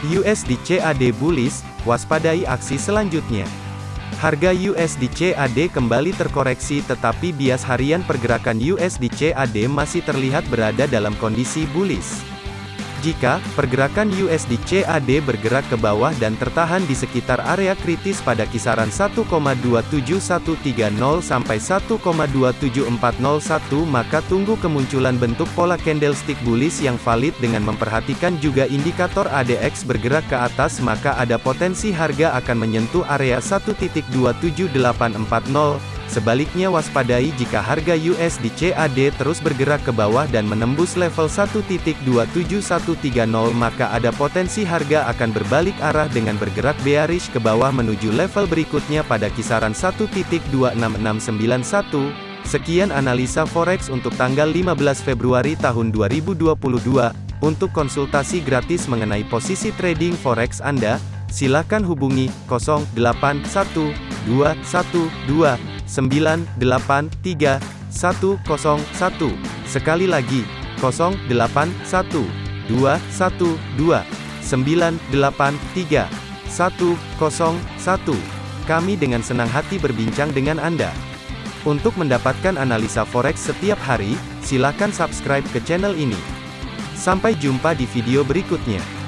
USD CAD bullish, waspadai aksi selanjutnya. Harga USD CAD kembali terkoreksi tetapi bias harian pergerakan USD CAD masih terlihat berada dalam kondisi bullish. Jika pergerakan USD CAD bergerak ke bawah dan tertahan di sekitar area kritis pada kisaran 1,27130 sampai 1,27401 maka tunggu kemunculan bentuk pola candlestick bullish yang valid dengan memperhatikan juga indikator ADX bergerak ke atas maka ada potensi harga akan menyentuh area 1.27840 Sebaliknya waspadai jika harga USD CAD terus bergerak ke bawah dan menembus level 1.27130 maka ada potensi harga akan berbalik arah dengan bergerak bearish ke bawah menuju level berikutnya pada kisaran 1.26691. Sekian analisa forex untuk tanggal 15 Februari tahun 2022. Untuk konsultasi gratis mengenai posisi trading forex Anda, silakan hubungi 081212 983 101. Sekali lagi, 081 212 983 101. Kami dengan senang hati berbincang dengan Anda. Untuk mendapatkan analisa forex setiap hari, silakan subscribe ke channel ini. Sampai jumpa di video berikutnya.